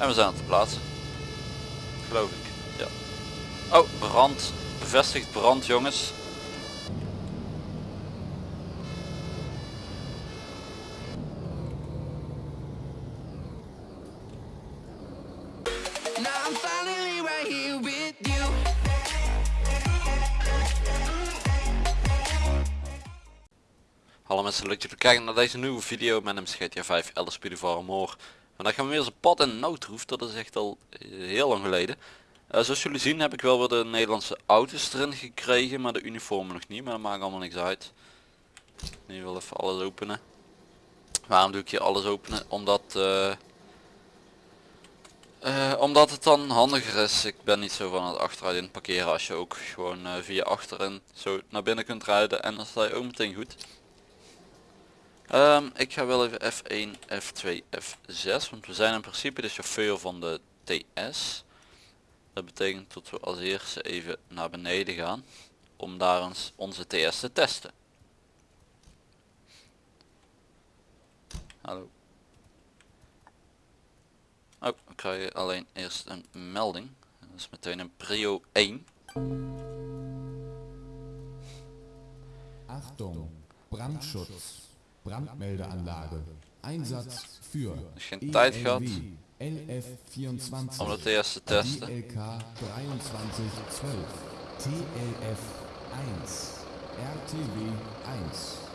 En we zijn op de plaats. Geloof ik. Ja. Oh, brand. Bevestigd brand jongens. Now I'm finally right here with you. Hallo mensen, leuk dat jullie kijken naar deze nieuwe video. Mijn naam is GTA 5 LSP de More. Vandaag gaan we weer een pad en noodroef, dat is echt al eh, heel lang geleden. Eh, zoals jullie zien heb ik wel weer de Nederlandse auto's erin gekregen, maar de uniformen nog niet, maar dat maakt allemaal niks uit. Nu wil even alles openen. Waarom doe ik hier alles openen? Omdat, eh, eh, omdat het dan handiger is. Ik ben niet zo van het achteruit parkeren als je ook gewoon eh, via achterin zo naar binnen kunt rijden en dan sta je ook meteen goed. Ehm, ik ga wel even F1, F2, F6, want we zijn in principe de chauffeur van de TS. Dat betekent dat we als eerste even naar beneden gaan om daar eens onze TS te testen. Hallo. Oh, krijg je alleen eerst een melding. Dat is meteen een prio 1. Achtung, Brandschutz, Brandmeldeanlage, Einsatz für Als je geen tijd gehad LF24, om de TS te testen. ILK 2312, TLF 1, RTW 1.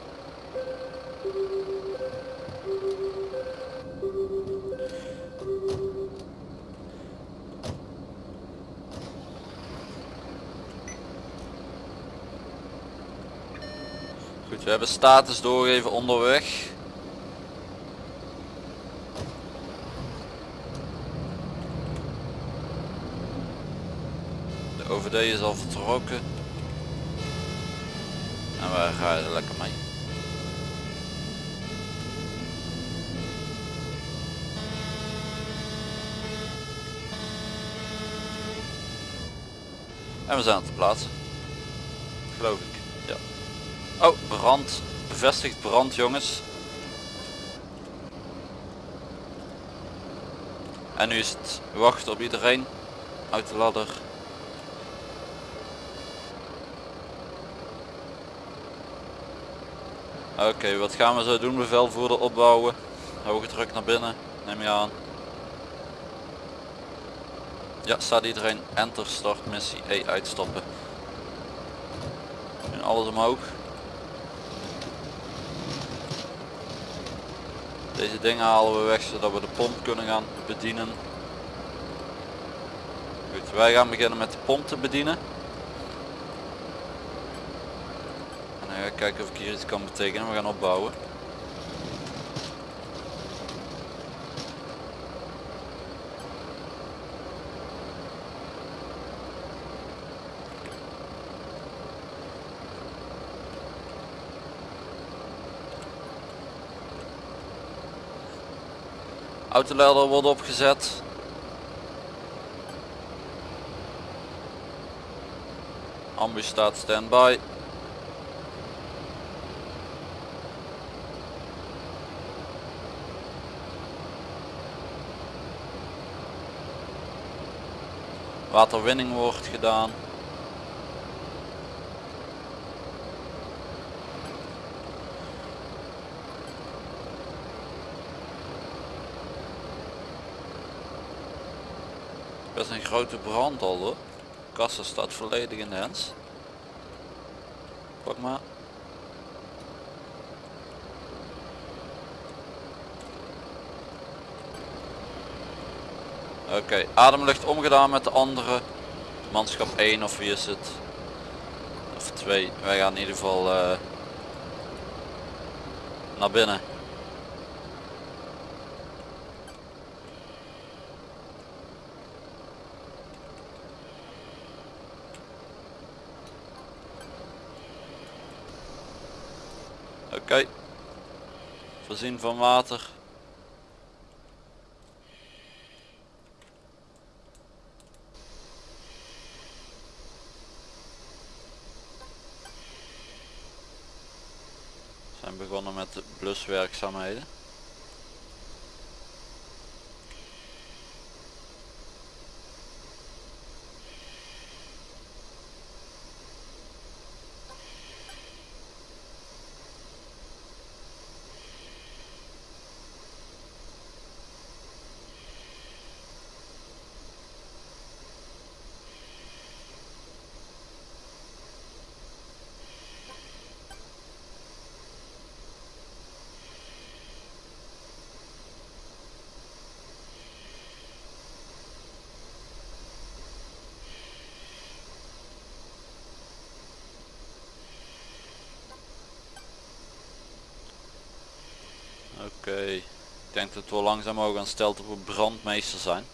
We hebben status doorgegeven onderweg. De OVD is al vertrokken. En wij rijden lekker mee. En we zijn op de plaats. Geloof ik. Oh, brand. Bevestigd brand jongens. En nu is het wachten op iedereen. Uit de ladder. Oké, wat gaan we zo doen? Bevelvoerder opbouwen. Hoge druk naar binnen. Neem je aan. Ja, staat iedereen. Enter, start missie, E uitstappen. En alles omhoog. Deze dingen halen we weg zodat we de pomp kunnen gaan bedienen. Wij gaan beginnen met de pomp te bedienen. En dan ga ik kijken of ik hier iets kan betekenen. We gaan opbouwen. Autolader wordt opgezet. Ambu staat standby. Waterwinning wordt gedaan. Best een grote brand al hoor. Kassa staat volledig in de hens. Pak maar. Oké, ademlucht omgedaan met de andere. Manschap 1 of wie is het? Of 2. Wij gaan in ieder geval eh, naar binnen. Oké. Voorzien van water. We zijn begonnen met de bluswerkzaamheden. Oké, ik denk dat we langzaam ook aan stelt dat we brandmeester zijn.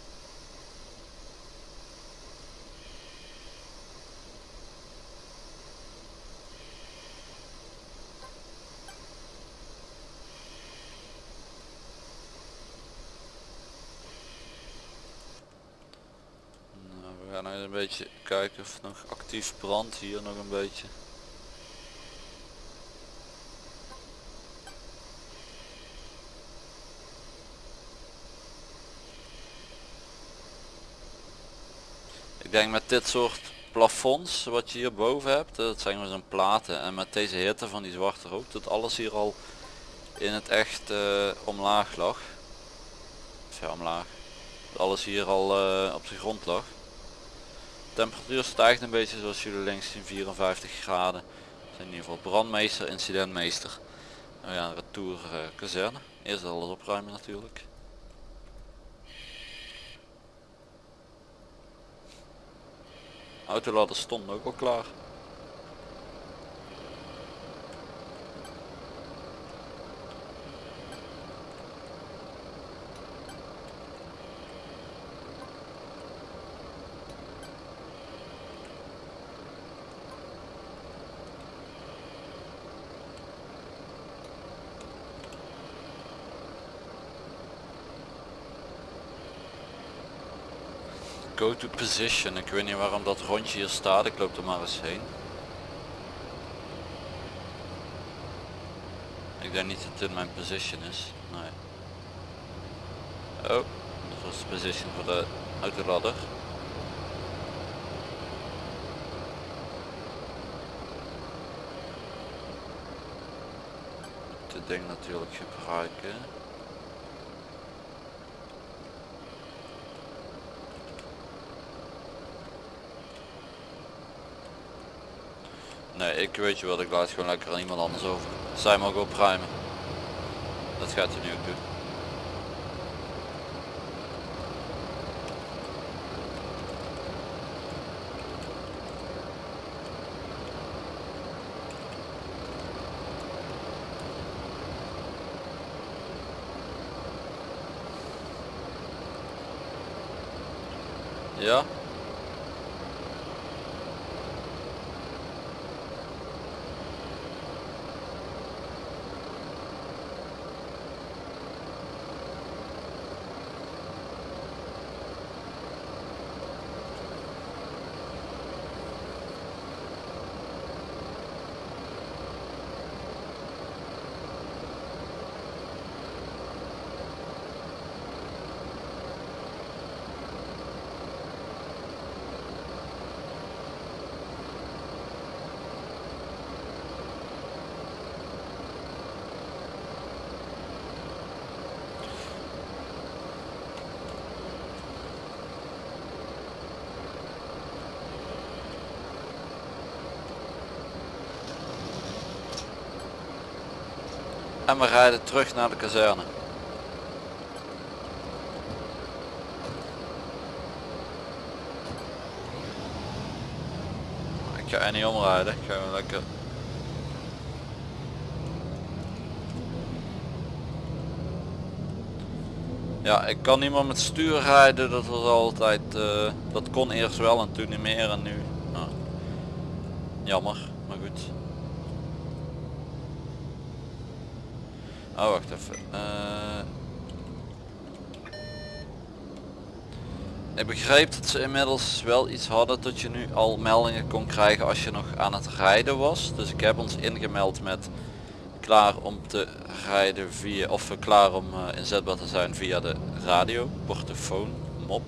Nou, we gaan nog een beetje kijken of nog actief brandt hier nog een beetje. Ik denk met dit soort plafonds wat je hier boven hebt, dat zijn gewoon zo'n platen en met deze hitte van die zwarte rook dat alles hier al in het echt eh, omlaag lag. Of omlaag. Dat alles hier al eh, op de grond lag. Temperatuur stijgt een beetje zoals jullie links zien 54 graden. Zijn in ieder geval brandmeester, incidentmeester. Nou ja, retour uh, kazerne. Eerst alles opruimen natuurlijk. Autoladder stond ook al klaar. Go to position. Ik weet niet waarom dat rondje hier staat. Ik loop er maar eens heen. Ik denk niet dat dit mijn position is. Nee. Oh, dat was de position voor de autoladder. Dit ding natuurlijk gebruiken. Nee, ik weet je wat, ik laat gewoon lekker aan iemand anders over. Zij mogen opruimen. Dat gaat hij nu ook doen. Ja? En we rijden terug naar de kazerne. Ik ga er niet omrijden, ik ga gewoon lekker Ja, ik kan niet meer met stuur rijden, dat was altijd, eh, dat kon eerst wel en toen niet meer en nu, nou, jammer, maar goed. Oh, wacht even. Eh, ik begreep dat ze inmiddels wel iets hadden dat je nu al meldingen kon krijgen als je nog aan het rijden was. Dus ik heb ons ingemeld met klaar om te rijden via, of klaar om eh, inzetbaar te zijn via de radio, portofoon, mop.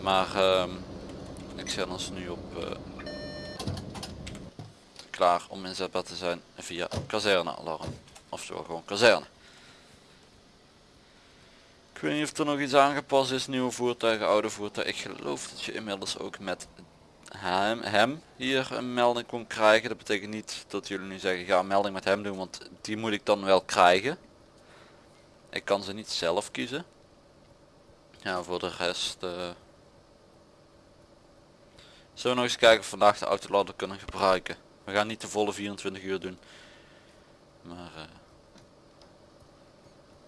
Maar ehm, ik zet ons nu op eh, klaar om inzetbaar te zijn via kazernealarm. Oftewel gewoon kazerne. Ik weet niet of er nog iets aangepast is, nieuwe voertuigen, oude voertuigen. Ik geloof dat je inmiddels ook met hem, hem hier een melding kon krijgen. Dat betekent niet dat jullie nu zeggen ga een melding met hem doen, want die moet ik dan wel krijgen. Ik kan ze niet zelf kiezen. Ja, voor de rest... eh, Zullen we nog eens kijken of vandaag de autoladder kunnen gebruiken. We gaan niet de volle 24 uur doen. Maar... eh,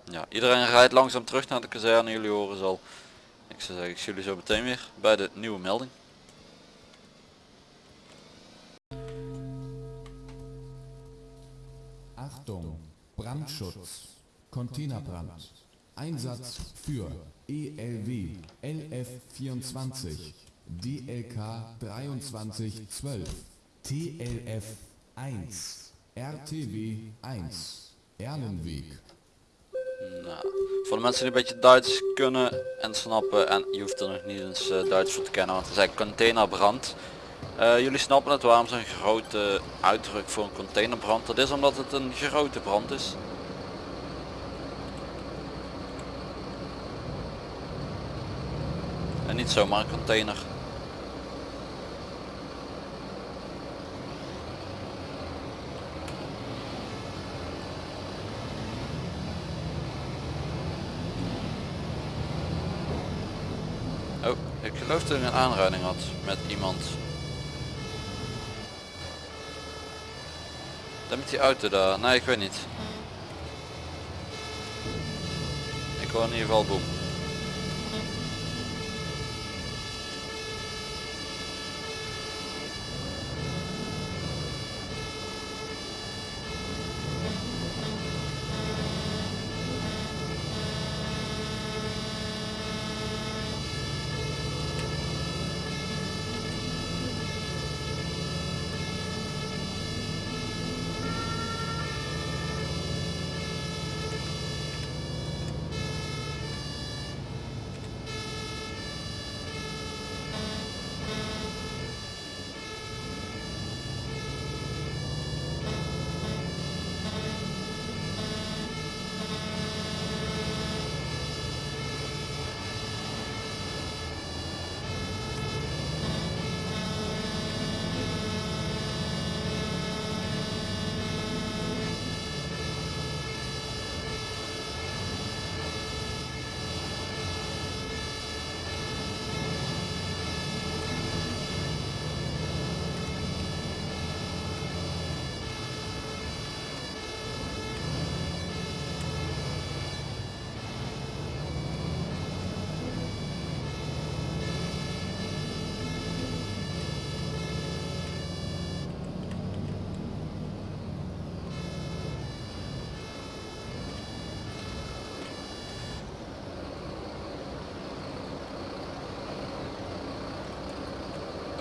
Ja, iedereen rijdt langzaam terug naar de kazerne. Jullie horen ze al. Ik zou zeggen, ik zie jullie zo meteen weer bij de nieuwe melding. Achtung, Brandschutz, Containerbrand. Einsatz für ELW LF24, DLK 2312, TLF 1, RTW 1, Erlenweg. Nou, voor de mensen die een beetje Duits kunnen en snappen en je hoeft er nog niet eens eh, Duits voor te kennen, want het is containerbrand. Eh, jullie snappen het waarom zo'n grote uitdruk voor een containerbrand. Dat is omdat het een grote brand is. En niet zomaar een container. Oh, ik geloof dat ik een aanrijding had met iemand. Dat met die auto daar. Nee, ik weet niet. Ik hoor in ieder geval boem.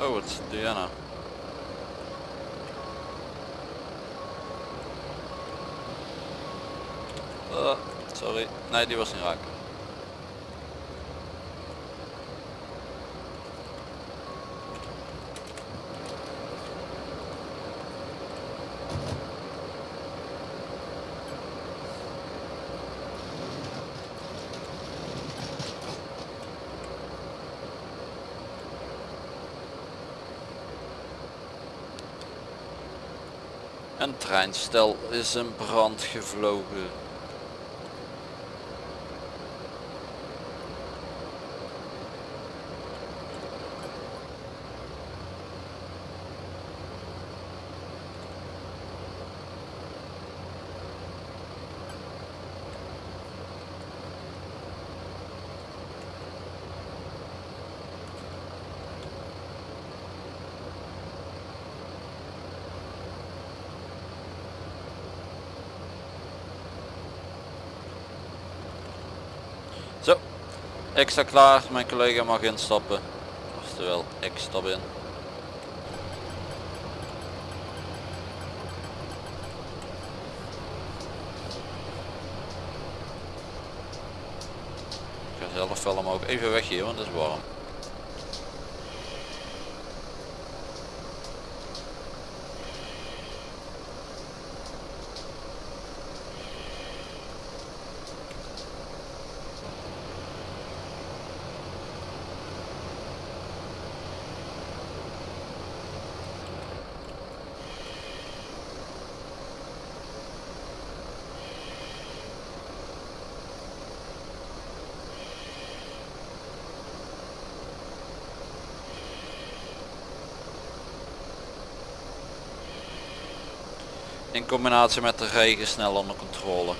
Oh, jij nou? Uh, sorry. Nee, die was niet raak. Een treinstel is in brand gevlogen. Zo, ik sta klaar, mijn collega mag instappen. Oftewel, ik stap in. Ik ga zelf wel omhoog even weg hier, want het is warm. In combinatie met de regen snel onder controle.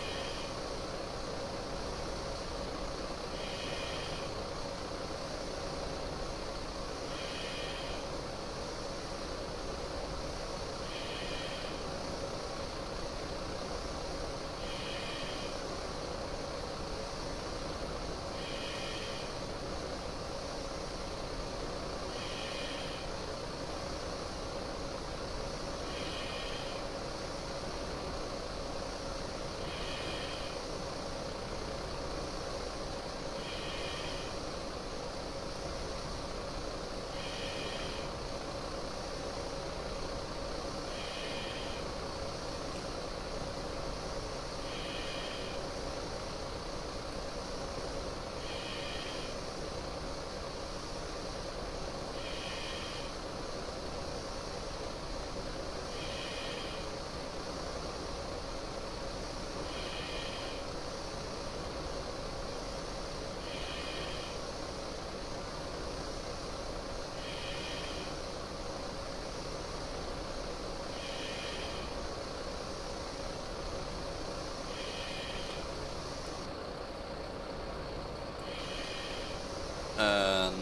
En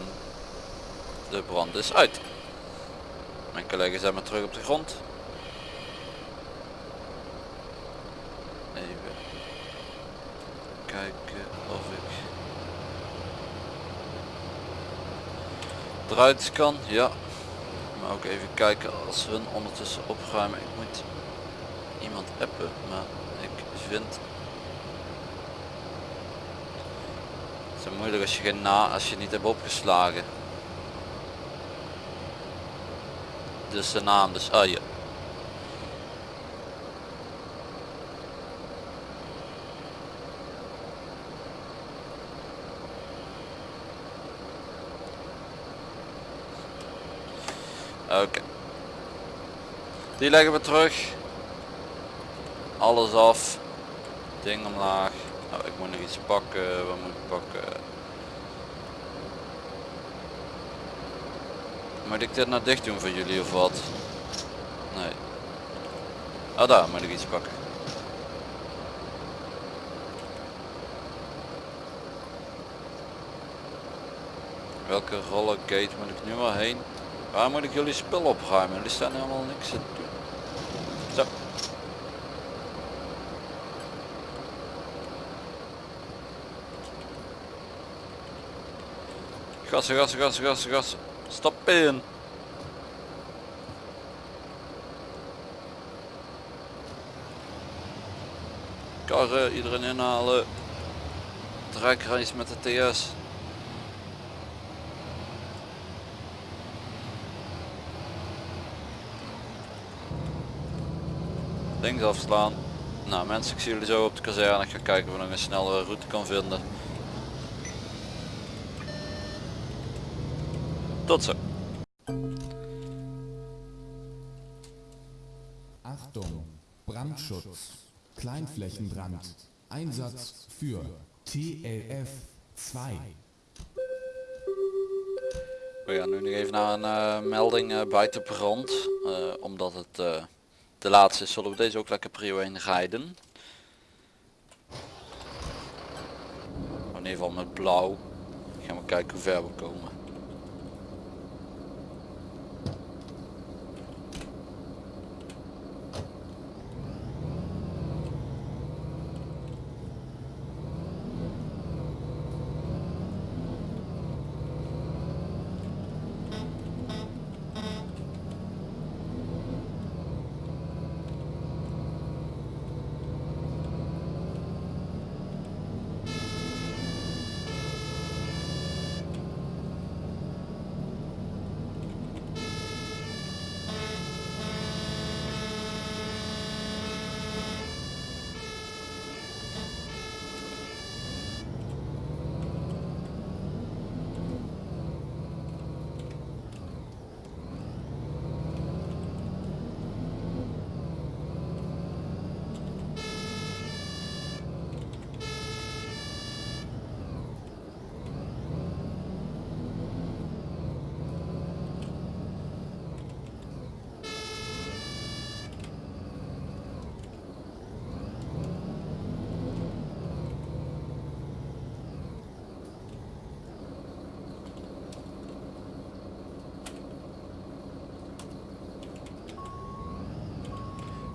de brand is uit. Mijn collega's zijn maar terug op de grond. Even kijken of ik eruit kan. Ja. Maar ook even kijken als hun ondertussen opruimen. Ik moet iemand appen, maar ik vind het is moeilijk als je geen na als je niet hebt opgeslagen. Dus de naam dus ja. Oké. Die leggen we terug. Alles af. Ding omlaag. Nou, ik moet nog iets pakken. Wat moet ik pakken? Moet ik dit nou dicht doen voor jullie of wat? Nee. Ah daar moet ik iets pakken. Welke rollergate moet ik nu wel heen? Waar moet ik jullie spul opruimen? Jullie staan helemaal niks te doen. Zo. Gassen, gassen, gassen, gassen, gassen. Stap in. Karren, iedereen inhalen. Trekreis met de TS. Links afslaan. Nou mensen, ik zie jullie zo op de kazerne. Ik ga kijken of ik nog een snellere route kan vinden. Tot zo. Achtung, Brandschutz, Kleinflächenbrand, Einsatz für TLF 2. We gaan nu nog even naar een eh, melding eh, buiten brand. eh, omdat het eh, de laatste is, zullen we deze ook lekker prio 1 rijden. In ieder geval met blauw. Gaan we kijken hoe ver we komen.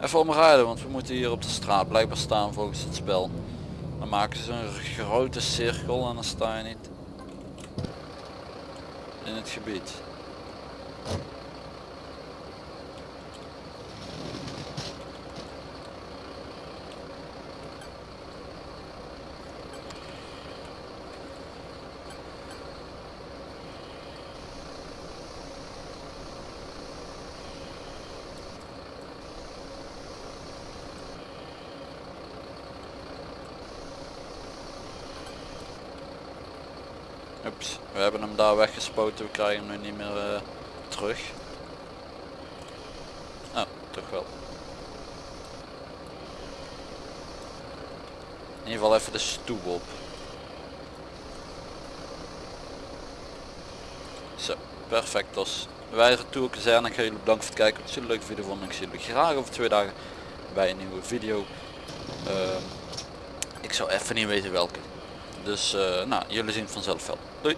Even omrijden, want we moeten hier op de straat blijkbaar staan volgens het spel. Dan maken ze een grote cirkel en dan sta je niet in het gebied. We hebben hem daar weggespoten, we krijgen hem nu niet meer eh, terug. Oh, toch wel. In ieder geval even de stoep op. Zo, perfectos. Wij retour kazerne. Ik ga jullie bedanken voor het kijken. Als jullie een leuke video vonden, ik zie jullie graag over twee dagen bij een nieuwe video. Ehm, ik zou even niet weten welke. Dus eh, nou, jullie zien het vanzelf wel. Doei!